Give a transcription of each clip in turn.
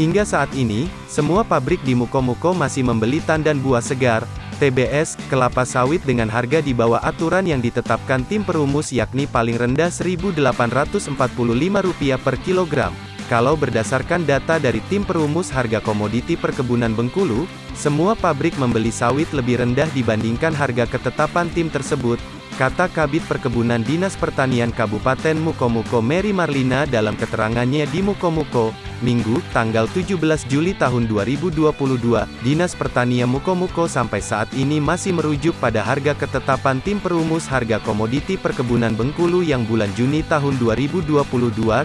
Hingga saat ini, semua pabrik di Mukomuko masih membeli tandan buah segar, TBS, kelapa sawit dengan harga di bawah aturan yang ditetapkan tim perumus yakni paling rendah Rp1.845 per kilogram. Kalau berdasarkan data dari tim perumus harga komoditi perkebunan Bengkulu, semua pabrik membeli sawit lebih rendah dibandingkan harga ketetapan tim tersebut, kata Kabit Perkebunan Dinas Pertanian Kabupaten Mukomuko Mary Marlina dalam keterangannya di Mukomuko, Minggu, tanggal 17 Juli tahun 2022, Dinas Pertanian Mukomuko sampai saat ini masih merujuk pada harga ketetapan tim perumus harga komoditi perkebunan Bengkulu yang bulan Juni tahun 2022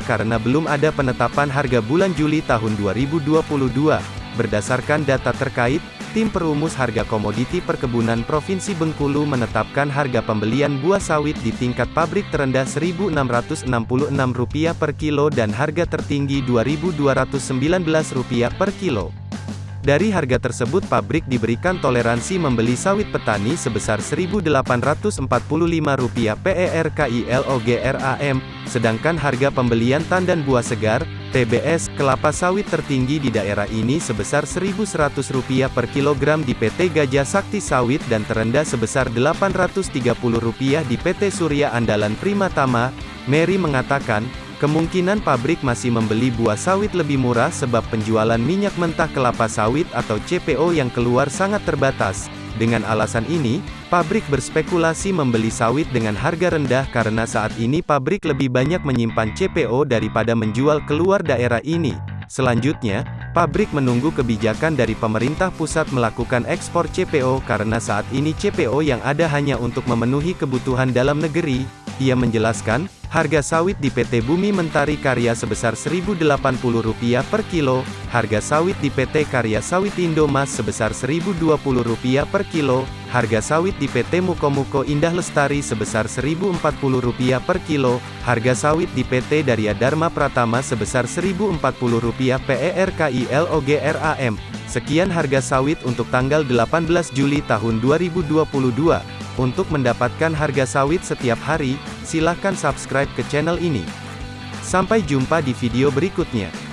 karena belum ada penetapan harga bulan Juli tahun 2022. Berdasarkan data terkait, Tim Perumus Harga Komoditi Perkebunan Provinsi Bengkulu menetapkan harga pembelian buah sawit di tingkat pabrik terendah Rp1.666 per kilo dan harga tertinggi Rp2.219 per kilo. Dari harga tersebut pabrik diberikan toleransi membeli sawit petani sebesar Rp1.845 PER KILOGRAM, sedangkan harga pembelian tandan buah segar, TBS, kelapa sawit tertinggi di daerah ini sebesar Rp1.100 per kilogram di PT Gajah Sakti Sawit dan terendah sebesar Rp830 di PT Surya Andalan Primatama. Mary mengatakan, kemungkinan pabrik masih membeli buah sawit lebih murah sebab penjualan minyak mentah kelapa sawit atau CPO yang keluar sangat terbatas. Dengan alasan ini, pabrik berspekulasi membeli sawit dengan harga rendah karena saat ini pabrik lebih banyak menyimpan CPO daripada menjual keluar daerah ini. Selanjutnya, pabrik menunggu kebijakan dari pemerintah pusat melakukan ekspor CPO karena saat ini CPO yang ada hanya untuk memenuhi kebutuhan dalam negeri. Ia menjelaskan, harga sawit di PT Bumi Mentari Karya sebesar Rp1.080 per kilo, harga sawit di PT Karya Sawit Indomas sebesar Rp1.020 per kilo, harga sawit di PT Mukomuko Indah Lestari sebesar Rp1.040 per kilo, harga sawit di PT Darya Dharma Pratama sebesar Rp1.040 PER KILOGRAM. Sekian harga sawit untuk tanggal 18 Juli tahun 2022. Untuk mendapatkan harga sawit setiap hari, silahkan subscribe ke channel ini. Sampai jumpa di video berikutnya.